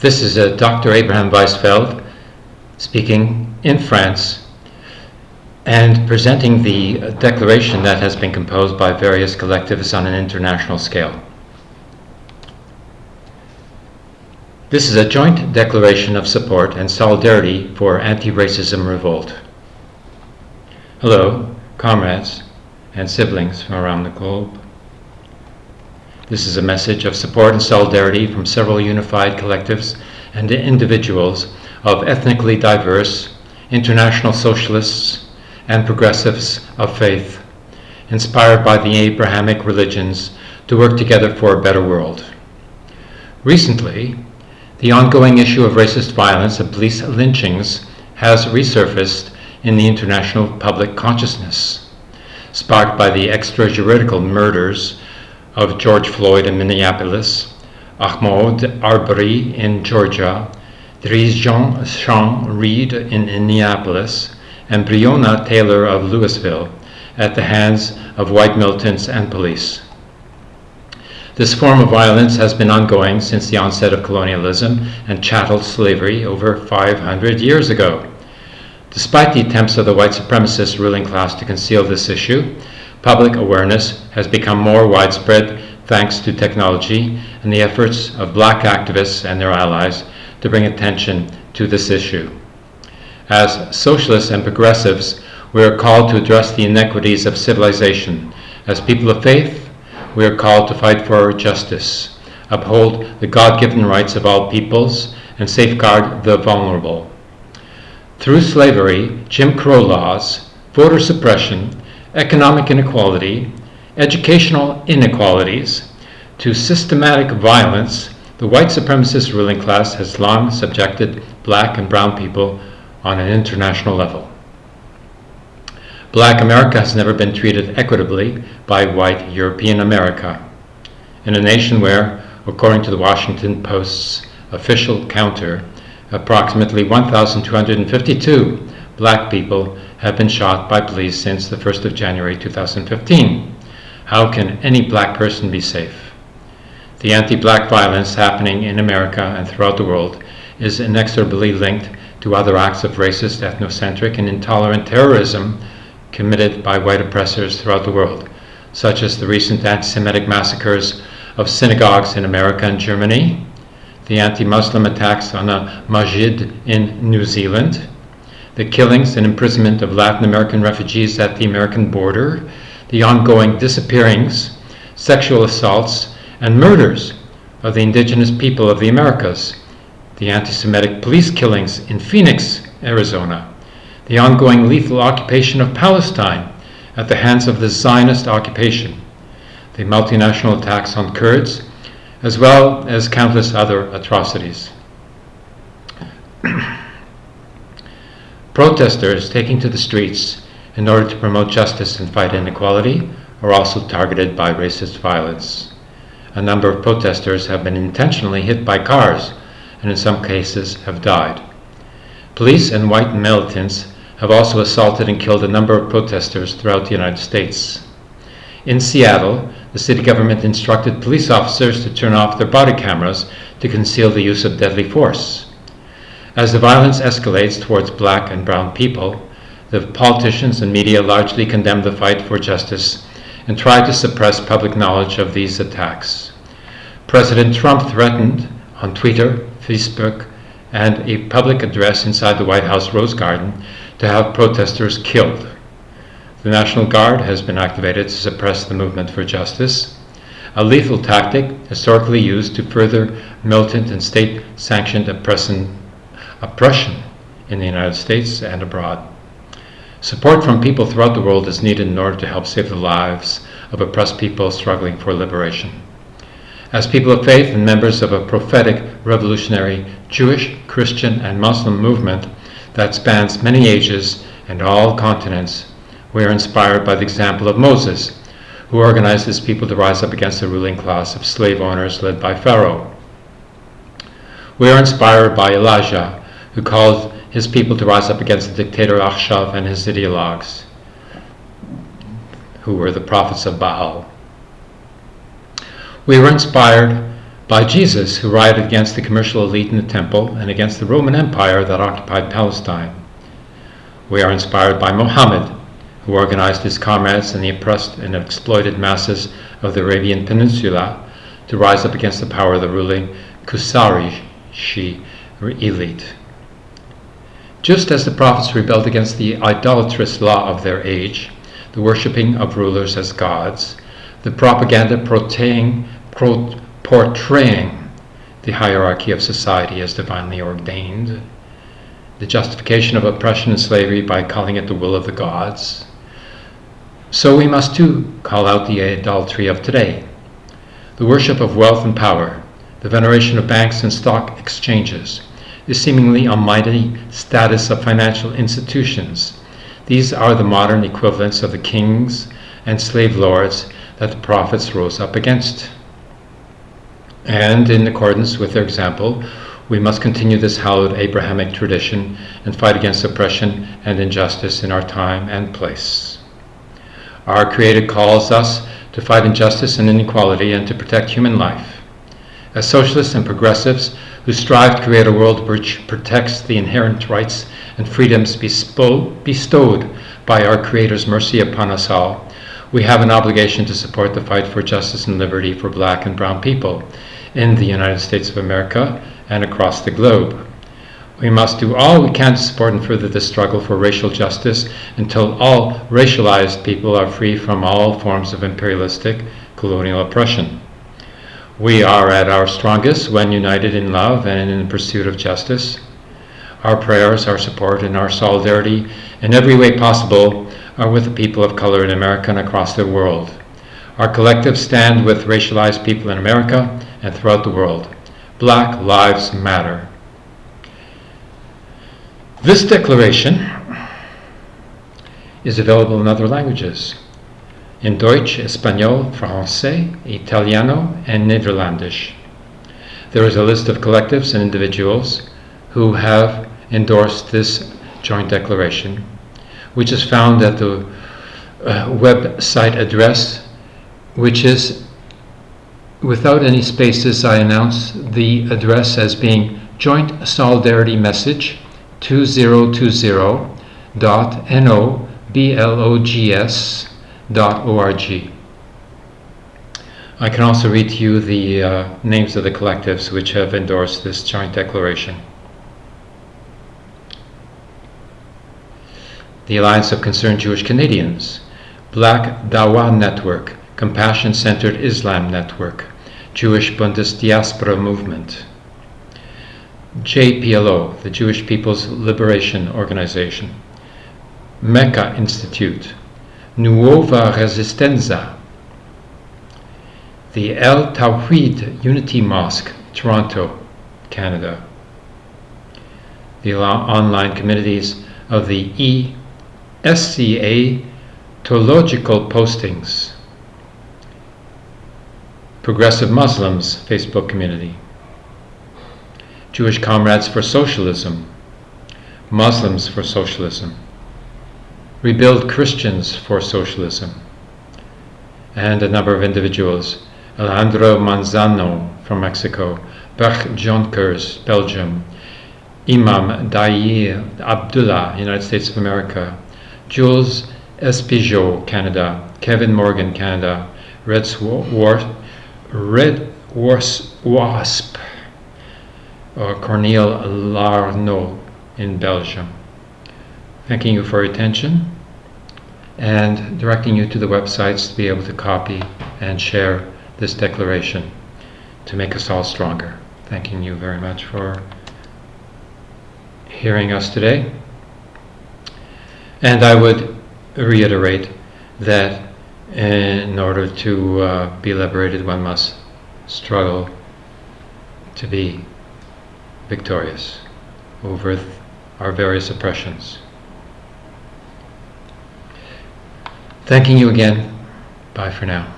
This is uh, Dr. Abraham Weizfeld speaking in France and presenting the declaration that has been composed by various collectivists on an international scale. This is a joint declaration of support and solidarity for anti-racism revolt. Hello, comrades and siblings from around the globe. This is a message of support and solidarity from several unified collectives and individuals of ethnically diverse, international socialists, and progressives of faith, inspired by the Abrahamic religions to work together for a better world. Recently, the ongoing issue of racist violence and police lynchings has resurfaced in the international public consciousness, sparked by the extrajuridical murders of George Floyd in Minneapolis, Ahmaud Arbery in Georgia, Dreasjon Sean Reed in Indianapolis, and Breonna Taylor of Louisville at the hands of white militants and police. This form of violence has been ongoing since the onset of colonialism and chattel slavery over 500 years ago. Despite the attempts of the white supremacist ruling class to conceal this issue, Public awareness has become more widespread thanks to technology and the efforts of black activists and their allies to bring attention to this issue. As socialists and progressives, we are called to address the inequities of civilization. As people of faith, we are called to fight for justice, uphold the God-given rights of all peoples, and safeguard the vulnerable. Through slavery, Jim Crow laws, voter suppression, economic inequality, educational inequalities, to systematic violence, the white supremacist ruling class has long subjected black and brown people on an international level. Black America has never been treated equitably by white European America. In a nation where, according to the Washington Post's official counter, approximately 1,252 black people have been shot by police since the 1st of January 2015. How can any black person be safe? The anti-black violence happening in America and throughout the world is inexorably linked to other acts of racist, ethnocentric, and intolerant terrorism committed by white oppressors throughout the world, such as the recent anti-Semitic massacres of synagogues in America and Germany, the anti-Muslim attacks on a masjid in New Zealand, the killings and imprisonment of Latin American refugees at the American border, the ongoing disappearings, sexual assaults, and murders of the indigenous people of the Americas, the anti-Semitic police killings in Phoenix, Arizona, the ongoing lethal occupation of Palestine at the hands of the Zionist occupation, the multinational attacks on Kurds, as well as countless other atrocities. Protesters taking to the streets in order to promote justice and fight inequality are also targeted by racist violence. A number of protesters have been intentionally hit by cars and in some cases have died. Police and white militants have also assaulted and killed a number of protesters throughout the United States. In Seattle, the city government instructed police officers to turn off their body cameras to conceal the use of deadly force. As the violence escalates towards black and brown people, the politicians and media largely condemn the fight for justice and try to suppress public knowledge of these attacks. President Trump threatened on Twitter, Facebook, and a public address inside the White House Rose Garden to have protesters killed. The National Guard has been activated to suppress the movement for justice, a lethal tactic historically used to further militant and state-sanctioned oppression oppression in the United States and abroad. Support from people throughout the world is needed in order to help save the lives of oppressed people struggling for liberation. As people of faith and members of a prophetic, revolutionary Jewish, Christian, and Muslim movement that spans many ages and all continents, we are inspired by the example of Moses, who organized his people to rise up against the ruling class of slave owners led by Pharaoh. We are inspired by Elijah, who called his people to rise up against the dictator Akhshav and his ideologues, who were the prophets of Baal. We were inspired by Jesus, who rioted against the commercial elite in the temple and against the Roman Empire that occupied Palestine. We are inspired by Mohammed, who organized his comrades and the oppressed and exploited masses of the Arabian Peninsula to rise up against the power of the ruling Kusarishi elite. Just as the prophets rebelled against the idolatrous law of their age, the worshipping of rulers as gods, the propaganda portraying, portraying the hierarchy of society as divinely ordained, the justification of oppression and slavery by calling it the will of the gods. So we must too call out the idolatry of today, the worship of wealth and power, the veneration of banks and stock exchanges, the seemingly almighty status of financial institutions. These are the modern equivalents of the kings and slave lords that the prophets rose up against. And in accordance with their example, we must continue this hallowed Abrahamic tradition and fight against oppression and injustice in our time and place. Our Creator calls us to fight injustice and inequality and to protect human life. As socialists and progressives who strive to create a world which protects the inherent rights and freedoms bestowed by our Creator's mercy upon us all, we have an obligation to support the fight for justice and liberty for black and brown people in the United States of America and across the globe. We must do all we can to support and further the struggle for racial justice until all racialized people are free from all forms of imperialistic colonial oppression. We are at our strongest when united in love and in the pursuit of justice. Our prayers, our support, and our solidarity in every way possible are with the people of color in America and across the world. Our collective stand with racialized people in America and throughout the world. Black Lives Matter. This declaration is available in other languages in Deutsch, Espanol, Francais, Italiano, and Netherlandish. There is a list of collectives and individuals who have endorsed this joint declaration, which is found at the uh, website address, which is without any spaces. I announce the address as being Joint Solidarity Message 2020.noblogs org. I can also read to you the uh, names of the collectives which have endorsed this joint declaration. The Alliance of Concerned Jewish Canadians, Black Dawa Network, Compassion Centered Islam Network, Jewish Bundesdiaspora Movement, JPLO, the Jewish People's Liberation Organization, Mecca Institute, Nuova Resistenza, the El Tawhid Unity Mosque, Toronto, Canada, the online communities of the ESCA Theological Postings, Progressive Muslims Facebook community, Jewish Comrades for Socialism, Muslims for Socialism, Rebuild Christians for Socialism, and a number of individuals Alejandro Manzano from Mexico, Bert Jonkers, Belgium, Imam Dair Abdullah, United States of America, Jules Espigeau, Canada, Kevin Morgan, Canada, Red, Swar- Red Wasp, or Cornel Larnaud in Belgium thanking you for your attention and directing you to the websites to be able to copy and share this declaration to make us all stronger. Thanking you very much for hearing us today. And I would reiterate that in order to uh, be liberated, one must struggle to be victorious over our various oppressions. Thanking you again. Bye for now.